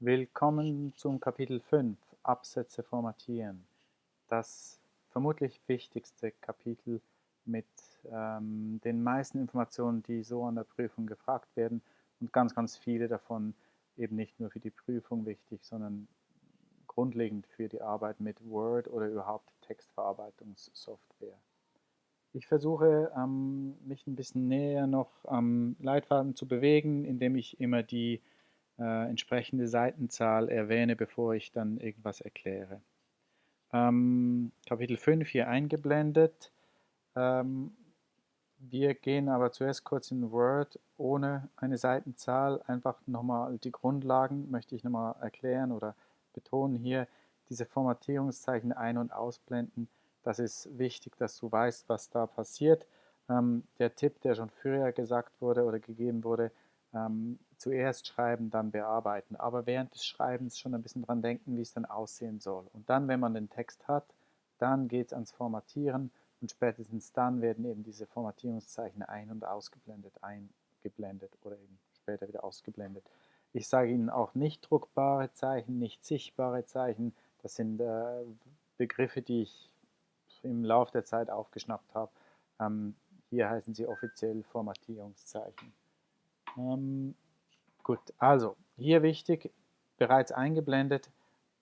Willkommen zum Kapitel 5 Absätze formatieren. Das vermutlich wichtigste Kapitel mit ähm, den meisten Informationen, die so an der Prüfung gefragt werden und ganz, ganz viele davon eben nicht nur für die Prüfung wichtig, sondern grundlegend für die Arbeit mit Word oder überhaupt Textverarbeitungssoftware. Ich versuche, ähm, mich ein bisschen näher noch am Leitfaden zu bewegen, indem ich immer die äh, entsprechende Seitenzahl erwähne, bevor ich dann irgendwas erkläre. Ähm, Kapitel 5 hier eingeblendet. Ähm, wir gehen aber zuerst kurz in Word ohne eine Seitenzahl. Einfach nochmal die Grundlagen möchte ich nochmal erklären oder betonen hier. Diese Formatierungszeichen ein- und ausblenden. Das ist wichtig, dass du weißt, was da passiert. Ähm, der Tipp, der schon früher gesagt wurde oder gegeben wurde, ähm, zuerst schreiben, dann bearbeiten, aber während des Schreibens schon ein bisschen dran denken, wie es dann aussehen soll. Und dann, wenn man den Text hat, dann geht es ans Formatieren und spätestens dann werden eben diese Formatierungszeichen ein- und ausgeblendet, eingeblendet oder eben später wieder ausgeblendet. Ich sage Ihnen auch nicht druckbare Zeichen, nicht sichtbare Zeichen. Das sind äh, Begriffe, die ich im Laufe der Zeit aufgeschnappt habe. Ähm, hier heißen sie offiziell Formatierungszeichen. Ähm, gut, also hier wichtig, bereits eingeblendet,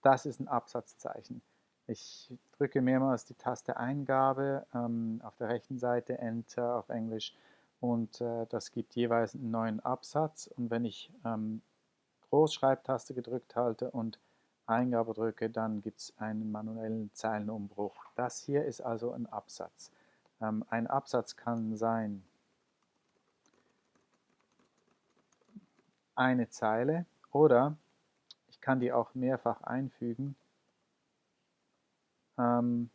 das ist ein Absatzzeichen. Ich drücke mehrmals die Taste Eingabe ähm, auf der rechten Seite, Enter auf Englisch und äh, das gibt jeweils einen neuen Absatz und wenn ich ähm, Großschreibtaste gedrückt halte und Eingabe drücke, dann gibt es einen manuellen Zeilenumbruch. Das hier ist also ein Absatz. Ähm, ein Absatz kann sein eine Zeile oder ich kann die auch mehrfach einfügen. Ähm,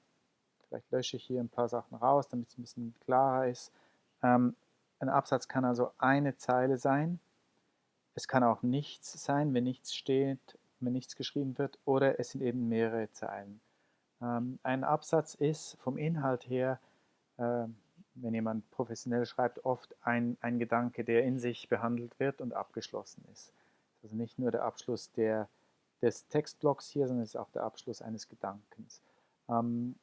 vielleicht lösche ich hier ein paar Sachen raus, damit es ein bisschen klarer ist. Ähm, ein Absatz kann also eine Zeile sein. Es kann auch nichts sein, wenn nichts steht, wenn nichts geschrieben wird, oder es sind eben mehrere Zeilen. Ähm, ein Absatz ist vom Inhalt her äh, wenn jemand professionell schreibt, oft ein, ein Gedanke, der in sich behandelt wird und abgeschlossen ist. Also nicht nur der Abschluss der, des Textblocks hier, sondern es ist auch der Abschluss eines Gedankens. Ähm,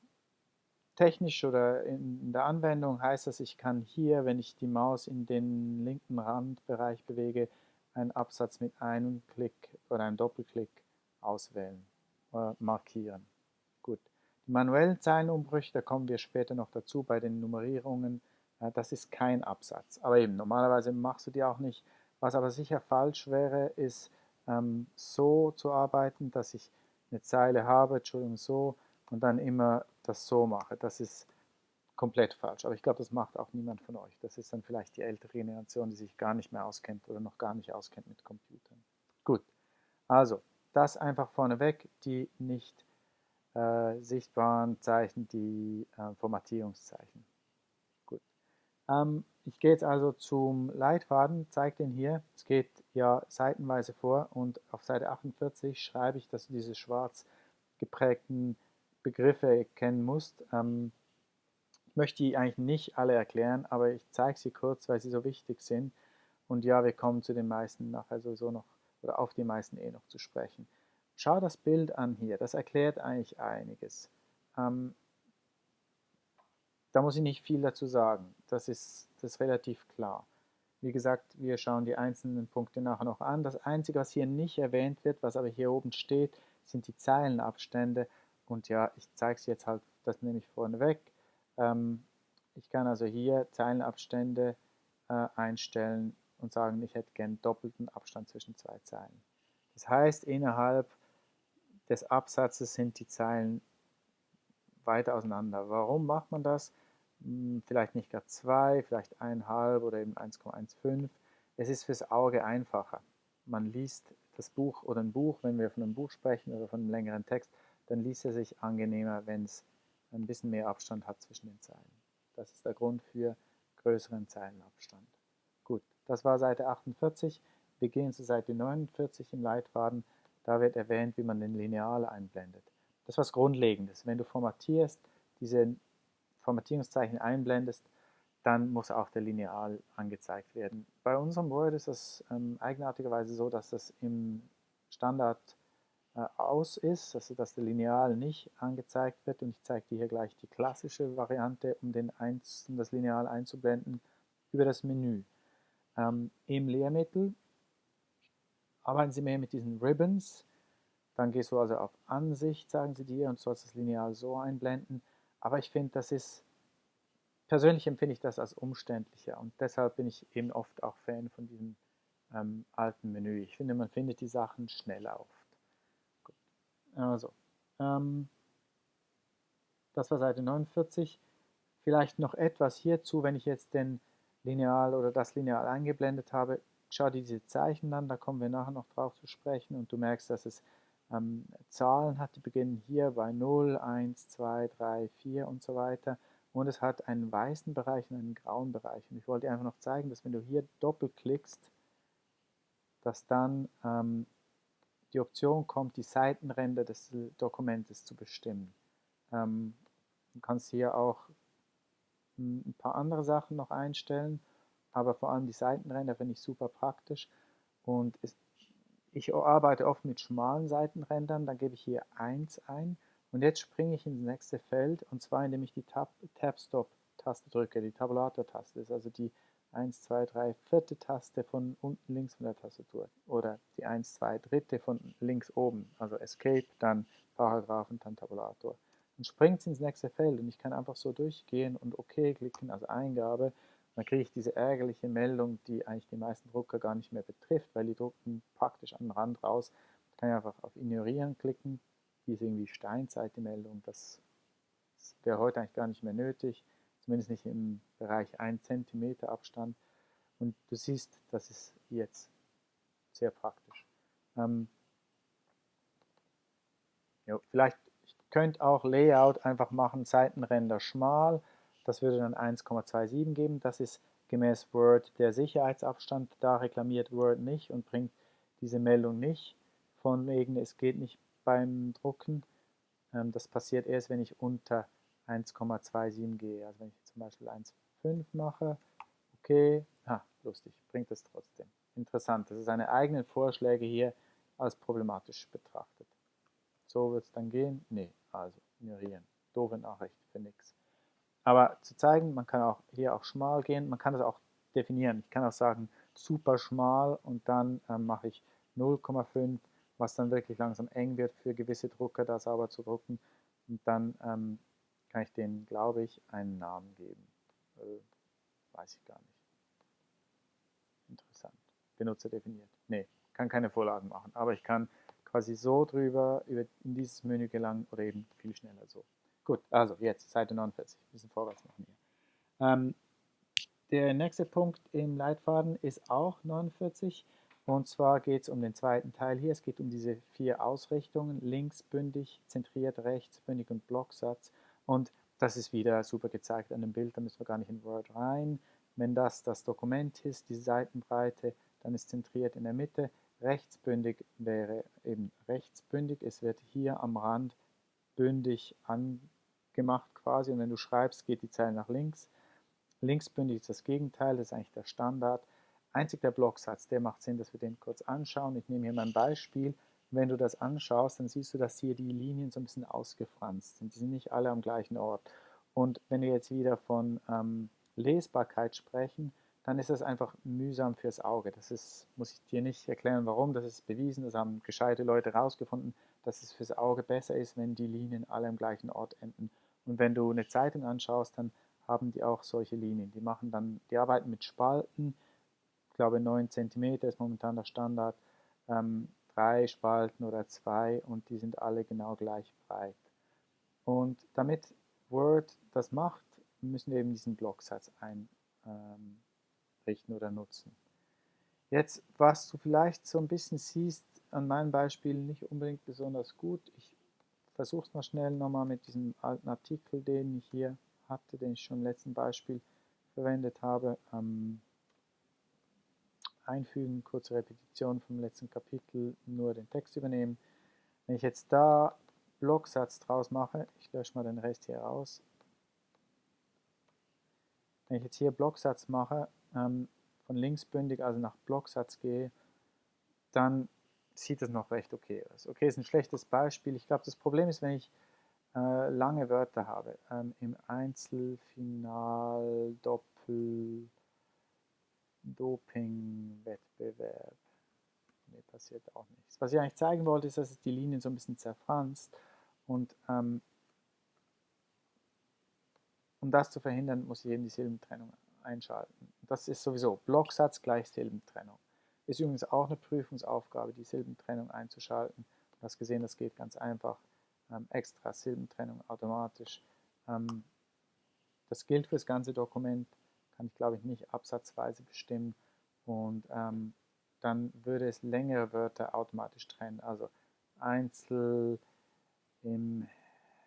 technisch oder in der Anwendung heißt das, ich kann hier, wenn ich die Maus in den linken Randbereich bewege, einen Absatz mit einem Klick oder einem Doppelklick auswählen oder markieren. Die manuellen Zeilenumbrüche, da kommen wir später noch dazu bei den Nummerierungen, das ist kein Absatz. Aber eben, normalerweise machst du die auch nicht. Was aber sicher falsch wäre, ist ähm, so zu arbeiten, dass ich eine Zeile habe, Entschuldigung, so, und dann immer das so mache. Das ist komplett falsch. Aber ich glaube, das macht auch niemand von euch. Das ist dann vielleicht die ältere Generation, die sich gar nicht mehr auskennt oder noch gar nicht auskennt mit Computern. Gut, also das einfach vorneweg, die nicht äh, sichtbaren Zeichen die äh, Formatierungszeichen. Gut. Ähm, ich gehe jetzt also zum Leitfaden, zeige den hier. Es geht ja seitenweise vor und auf Seite 48 schreibe ich, dass du diese schwarz geprägten Begriffe kennen musst. Ähm, ich möchte die eigentlich nicht alle erklären, aber ich zeige sie kurz, weil sie so wichtig sind. Und ja, wir kommen zu den meisten nachher sowieso noch, oder auf die meisten eh noch zu sprechen. Schau das Bild an hier, das erklärt eigentlich einiges. Ähm, da muss ich nicht viel dazu sagen, das ist, das ist relativ klar. Wie gesagt, wir schauen die einzelnen Punkte nachher noch an. Das Einzige, was hier nicht erwähnt wird, was aber hier oben steht, sind die Zeilenabstände. Und ja, ich zeige es jetzt halt, das nehme ich vorne weg. Ähm, ich kann also hier Zeilenabstände äh, einstellen und sagen, ich hätte gern doppelten Abstand zwischen zwei Zeilen. Das heißt, innerhalb des Absatzes sind die Zeilen weiter auseinander. Warum macht man das? Hm, vielleicht nicht gar zwei, vielleicht eineinhalb oder eben 1,15. Es ist fürs Auge einfacher. Man liest das Buch oder ein Buch, wenn wir von einem Buch sprechen oder von einem längeren Text, dann liest er sich angenehmer, wenn es ein bisschen mehr Abstand hat zwischen den Zeilen. Das ist der Grund für größeren Zeilenabstand. Gut, das war Seite 48. Wir gehen zu Seite 49 im Leitfaden. Da wird erwähnt, wie man den Lineal einblendet. Das ist was Grundlegendes. Wenn du formatierst, diese Formatierungszeichen einblendest, dann muss auch der Lineal angezeigt werden. Bei unserem Word ist das ähm, eigenartigerweise so, dass das im Standard äh, aus ist, also dass der Lineal nicht angezeigt wird. Und ich zeige dir hier gleich die klassische Variante, um, den Eins, um das Lineal einzublenden, über das Menü. Ähm, Im Lehrmittel arbeiten Sie mehr mit diesen Ribbons. Dann gehst du also auf Ansicht, sagen sie dir, und sollst das Lineal so einblenden. Aber ich finde, das ist, persönlich empfinde ich das als umständlicher und deshalb bin ich eben oft auch Fan von diesem ähm, alten Menü. Ich finde, man findet die Sachen schneller oft. Gut. Also, ähm, das war Seite 49. Vielleicht noch etwas hierzu, wenn ich jetzt den Lineal oder das Lineal eingeblendet habe, schau dir diese Zeichen an, da kommen wir nachher noch drauf zu sprechen. Und du merkst, dass es ähm, Zahlen hat, die beginnen hier bei 0, 1, 2, 3, 4 und so weiter. Und es hat einen weißen Bereich und einen grauen Bereich. Und ich wollte dir einfach noch zeigen, dass wenn du hier doppelklickst, dass dann ähm, die Option kommt, die Seitenränder des Dokumentes zu bestimmen. Ähm, du kannst hier auch ein paar andere Sachen noch einstellen, aber vor allem die Seitenränder finde ich super praktisch und es, ich arbeite oft mit schmalen Seitenrändern, dann gebe ich hier 1 ein und jetzt springe ich ins nächste Feld und zwar indem ich die Tab-Stop-Taste drücke, die Tabulator-Taste ist also die 1, 2, 3, vierte Taste von unten links von der Tastatur oder die 1, 2, dritte von links oben, also Escape, dann Paragraph und dann Tabulator. Dann springt es ins nächste Feld und ich kann einfach so durchgehen und OK klicken, also Eingabe. Dann kriege ich diese ärgerliche Meldung, die eigentlich die meisten Drucker gar nicht mehr betrifft, weil die drucken praktisch am Rand raus. Da kann ich einfach auf Ignorieren klicken. Die ist irgendwie Steinzeit, die Meldung. Das, wäre heute eigentlich gar nicht mehr nötig, zumindest nicht im Bereich 1 cm Abstand. Und du siehst, das ist jetzt sehr praktisch. Ähm, jo, vielleicht könnt auch Layout einfach machen, Seitenränder schmal. Das würde dann 1,27 geben. Das ist gemäß Word der Sicherheitsabstand. Da reklamiert Word nicht und bringt diese Meldung nicht. Von wegen, es geht nicht beim Drucken. Ähm, das passiert erst, wenn ich unter 1,27 gehe. Also wenn ich zum Beispiel 1,5 mache, okay, ah, lustig, bringt es trotzdem. Interessant, das ist seine eigenen Vorschläge hier als problematisch betrachtet. So wird es dann gehen? Nee, also ignorieren. Doofe Nachricht für nichts. Aber zu zeigen, man kann auch hier auch schmal gehen, man kann das auch definieren. Ich kann auch sagen, super schmal und dann ähm, mache ich 0,5, was dann wirklich langsam eng wird für gewisse Drucker, da sauber zu drucken. Und dann ähm, kann ich denen, glaube ich, einen Namen geben. Äh, weiß ich gar nicht. Interessant. Benutzer definiert. Nee, kann keine Vorlagen machen, aber ich kann quasi so drüber über, in dieses Menü gelangen oder eben viel schneller so. Gut, also jetzt Seite 49, ein bisschen vorwärts machen hier. Ähm, der nächste Punkt im Leitfaden ist auch 49 und zwar geht es um den zweiten Teil hier. Es geht um diese vier Ausrichtungen, linksbündig, zentriert, rechtsbündig und Blocksatz. Und das ist wieder super gezeigt an dem Bild, da müssen wir gar nicht in Word rein. Wenn das das Dokument ist, die Seitenbreite, dann ist zentriert in der Mitte. Rechtsbündig wäre eben rechtsbündig. Es wird hier am Rand bündig angemacht quasi und wenn du schreibst, geht die Zeile nach links. Linksbündig ist das Gegenteil, das ist eigentlich der Standard. Einzig der Blocksatz, der macht Sinn, dass wir den kurz anschauen. Ich nehme hier mein Beispiel. Wenn du das anschaust, dann siehst du, dass hier die Linien so ein bisschen ausgefranst sind. Die sind nicht alle am gleichen Ort. Und wenn wir jetzt wieder von ähm, Lesbarkeit sprechen, dann ist das einfach mühsam fürs Auge. Das ist, muss ich dir nicht erklären, warum, das ist bewiesen, das haben gescheite Leute herausgefunden, dass es fürs Auge besser ist, wenn die Linien alle am gleichen Ort enden. Und wenn du eine Zeitung anschaust, dann haben die auch solche Linien. Die machen dann, die arbeiten mit Spalten, ich glaube 9 cm ist momentan der Standard, ähm, drei Spalten oder zwei und die sind alle genau gleich breit. Und damit Word das macht, müssen wir eben diesen Blocksatz ein, ähm, oder nutzen. Jetzt, was du vielleicht so ein bisschen siehst, an meinem Beispiel nicht unbedingt besonders gut. Ich versuche es mal schnell nochmal mit diesem alten Artikel, den ich hier hatte, den ich schon im letzten Beispiel verwendet habe. Ähm, einfügen, kurze Repetition vom letzten Kapitel, nur den Text übernehmen. Wenn ich jetzt da Blocksatz draus mache, ich lösche mal den Rest hier raus. Wenn ich jetzt hier Blocksatz mache, ähm, von linksbündig, also nach Blocksatz gehe, dann sieht es noch recht okay aus. Okay, ist ein schlechtes Beispiel. Ich glaube, das Problem ist, wenn ich äh, lange Wörter habe, ähm, im Einzelfinal, Doppel, Doping-Wettbewerb. Nee, passiert auch nichts. Was ich eigentlich zeigen wollte, ist, dass es die Linien so ein bisschen zerfranst und ähm, um das zu verhindern, muss ich eben die Silbentrennung einschalten. Das ist sowieso Blocksatz gleich Silbentrennung. Ist übrigens auch eine Prüfungsaufgabe, die Silbentrennung einzuschalten. Du hast gesehen, das geht ganz einfach. Ähm, extra Silbentrennung automatisch. Ähm, das gilt für das ganze Dokument, kann ich glaube ich nicht absatzweise bestimmen. Und ähm, dann würde es längere Wörter automatisch trennen. Also Einzel im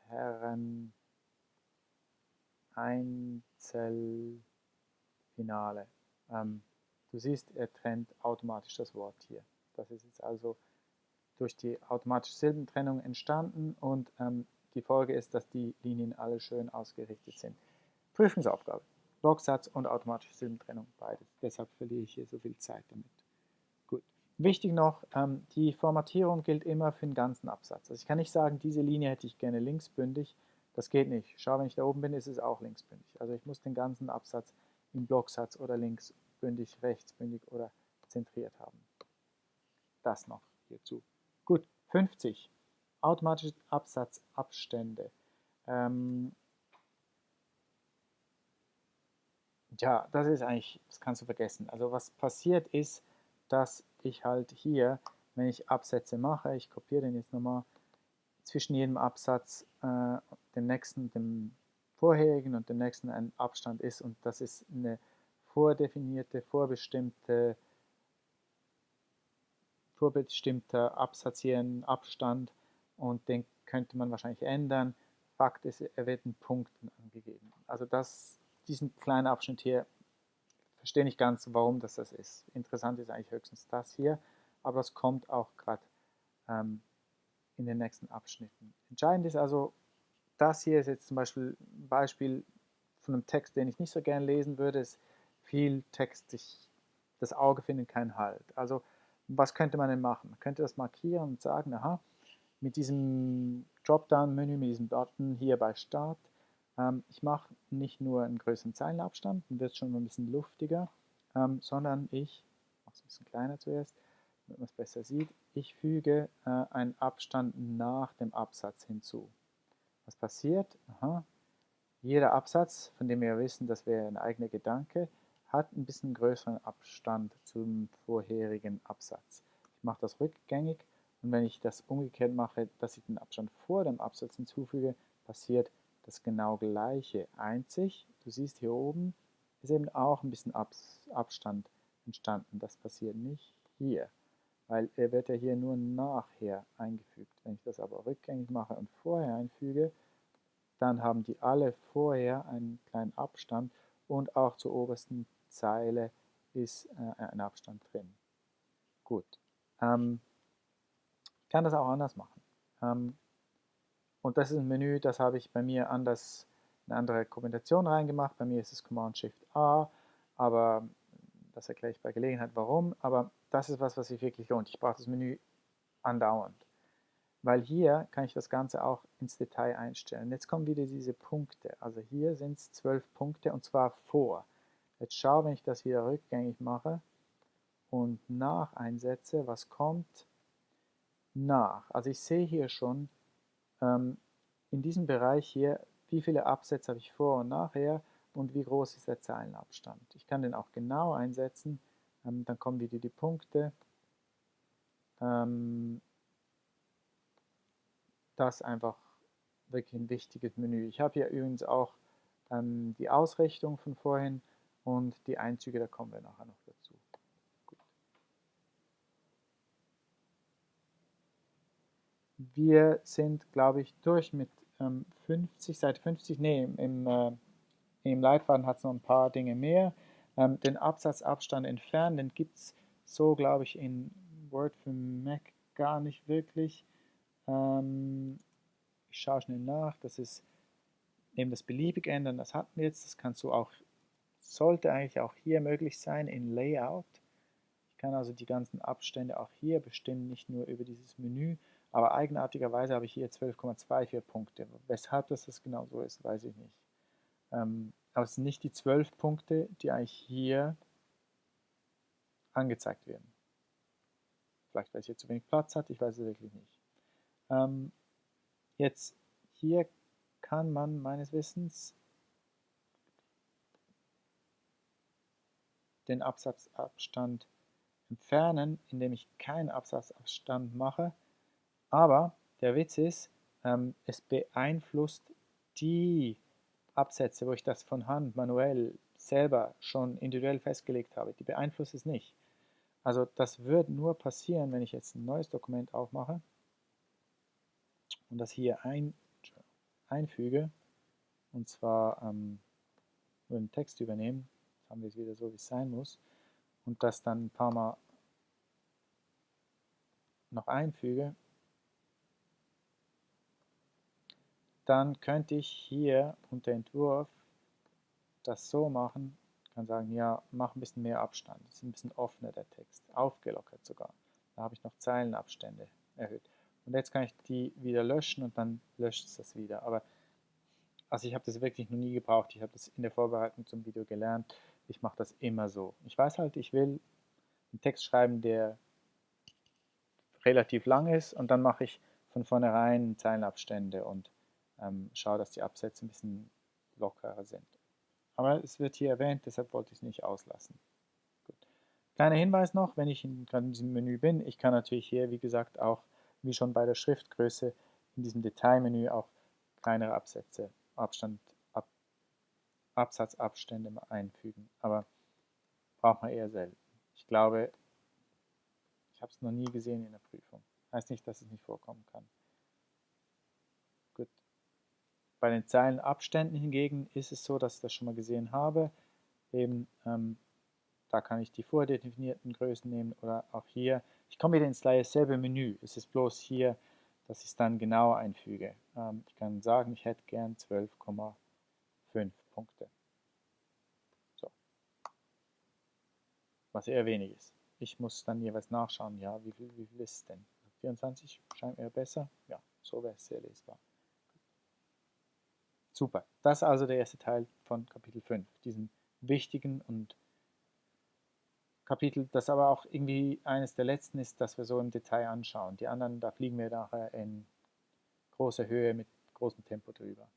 Herren Einzelfinale. Ähm, du siehst, er trennt automatisch das Wort hier. Das ist jetzt also durch die automatische Silbentrennung entstanden und ähm, die Folge ist, dass die Linien alle schön ausgerichtet sind. Prüfungsaufgabe. Blocksatz und automatische Silbentrennung, beides. Deshalb verliere ich hier so viel Zeit damit. Gut. Wichtig noch, ähm, die Formatierung gilt immer für den ganzen Absatz. Also ich kann nicht sagen, diese Linie hätte ich gerne linksbündig. Das geht nicht. Schau, wenn ich da oben bin, ist es auch linksbündig. Also ich muss den ganzen Absatz im Blocksatz oder linksbündig, rechtsbündig oder zentriert haben. Das noch hierzu. Gut, 50. Automatische Absatzabstände. Ähm, ja, das ist eigentlich, das kannst du vergessen. Also was passiert ist, dass ich halt hier, wenn ich Absätze mache, ich kopiere den jetzt nochmal, zwischen jedem Absatz, äh, dem nächsten, dem vorherigen und dem nächsten ein Abstand ist und das ist eine vordefinierte, vorbestimmte, vorbestimmter Absatz hier, ein Abstand und den könnte man wahrscheinlich ändern. Fakt ist, er wird in Punkten angegeben. Also das, diesen kleinen Abschnitt hier, verstehe nicht ganz, warum das das ist. Interessant ist eigentlich höchstens das hier, aber das kommt auch gerade ähm, in den nächsten Abschnitten. Entscheidend ist also, das hier ist jetzt zum Beispiel ein Beispiel von einem Text, den ich nicht so gern lesen würde, ist viel Text, ich, das Auge findet keinen Halt. Also was könnte man denn machen? Man könnte das markieren und sagen, aha, mit diesem Dropdown-Menü, mit diesem Button hier bei Start, ähm, ich mache nicht nur einen größeren Zeilenabstand, dann wird es schon mal ein bisschen luftiger, ähm, sondern ich mache es ein bisschen kleiner zuerst, damit man es besser sieht, ich füge äh, einen Abstand nach dem Absatz hinzu. Was passiert? Aha. Jeder Absatz, von dem wir wissen, das wäre ein eigener Gedanke, hat ein bisschen größeren Abstand zum vorherigen Absatz. Ich mache das rückgängig und wenn ich das umgekehrt mache, dass ich den Abstand vor dem Absatz hinzufüge, passiert das genau gleiche. Einzig, du siehst hier oben, ist eben auch ein bisschen Abstand entstanden. Das passiert nicht hier weil er wird ja hier nur nachher eingefügt. Wenn ich das aber rückgängig mache und vorher einfüge, dann haben die alle vorher einen kleinen Abstand und auch zur obersten Zeile ist äh, ein Abstand drin. Gut. Ähm, ich kann das auch anders machen. Ähm, und das ist ein Menü, das habe ich bei mir anders, eine andere Kombination reingemacht. Bei mir ist es Command-Shift-A, aber das erkläre ich bei Gelegenheit warum, aber das ist was, was sich wirklich lohnt. Ich brauche das Menü andauernd. Weil hier kann ich das Ganze auch ins Detail einstellen. Jetzt kommen wieder diese Punkte. Also hier sind es zwölf Punkte und zwar vor. Jetzt schau, wenn ich das wieder rückgängig mache und nach einsetze, was kommt? Nach. Also ich sehe hier schon ähm, in diesem Bereich hier, wie viele Absätze habe ich vor und nachher und wie groß ist der Zeilenabstand. Ich kann den auch genau einsetzen, ähm, dann kommen wieder die Punkte. Ähm, das einfach wirklich ein wichtiges Menü. Ich habe hier übrigens auch ähm, die Ausrichtung von vorhin und die Einzüge, da kommen wir nachher noch dazu. Gut. Wir sind, glaube ich, durch mit ähm, 50, Seite 50, nee, im, äh, im Leitfaden hat es noch ein paar Dinge mehr. Ähm, den Absatzabstand entfernen, den gibt es so, glaube ich, in Word für Mac gar nicht wirklich. Ähm, ich schaue schnell nach, das ist eben das beliebig ändern, das hatten wir jetzt, das kannst du auch, sollte eigentlich auch hier möglich sein in Layout. kann also die ganzen Abstände auch hier bestimmen, nicht nur über dieses Menü, aber eigenartigerweise habe ich hier 12,24 Punkte. Weshalb das, das genau so ist, weiß ich nicht. Ähm, aber es sind nicht die 12 Punkte, die eigentlich hier angezeigt werden. Vielleicht, weil es hier zu wenig Platz hat, ich weiß es wirklich nicht. Ähm, jetzt hier kann man meines Wissens den Absatzabstand entfernen, indem ich keinen Absatzabstand mache. Aber der Witz ist, ähm, es beeinflusst die Absätze, wo ich das von Hand manuell selber schon individuell festgelegt habe, die beeinflusst es nicht. Also das wird nur passieren, wenn ich jetzt ein neues Dokument aufmache und das hier ein, einfüge, und zwar ähm, nur den Text übernehmen, haben wir es wieder so, wie es sein muss, und das dann ein paar Mal noch einfüge, dann könnte ich hier unter Entwurf das so machen, kann sagen, ja, mach ein bisschen mehr Abstand, das ist ein bisschen offener der Text, aufgelockert sogar. Da habe ich noch Zeilenabstände erhöht. Und jetzt kann ich die wieder löschen und dann löscht es das wieder. Aber also ich habe das wirklich noch nie gebraucht. Ich habe das in der Vorbereitung zum Video gelernt. Ich mache das immer so. Ich weiß halt, ich will einen Text schreiben, der relativ lang ist und dann mache ich von vornherein Zeilenabstände und ähm, schaue, dass die Absätze ein bisschen lockerer sind. Aber es wird hier erwähnt, deshalb wollte ich es nicht auslassen. Gut. Kleiner Hinweis noch, wenn ich in, in diesem Menü bin, ich kann natürlich hier, wie gesagt, auch, wie schon bei der Schriftgröße, in diesem Detailmenü auch kleinere Absätze, Abstand, Ab, Absatzabstände einfügen. Aber braucht man eher selten. Ich glaube, ich habe es noch nie gesehen in der Prüfung. Heißt nicht, dass es nicht vorkommen kann. Gut. Bei den Zeilenabständen hingegen ist es so, dass ich das schon mal gesehen habe. Eben, ähm, da kann ich die vordefinierten Größen nehmen oder auch hier. Ich komme wieder ins selbe Menü. Es ist bloß hier, dass ich es dann genau einfüge. Ähm, ich kann sagen, ich hätte gern 12,5 Punkte. Was eher wenig ist. Ich muss dann jeweils nachschauen, ja, wie viel, wie viel ist es denn? 24 scheint mir besser. Ja, so wäre es sehr lesbar. Super. Das ist also der erste Teil von Kapitel 5, diesem wichtigen und Kapitel, das aber auch irgendwie eines der letzten ist, das wir so im Detail anschauen. Die anderen, da fliegen wir nachher in großer Höhe mit großem Tempo drüber.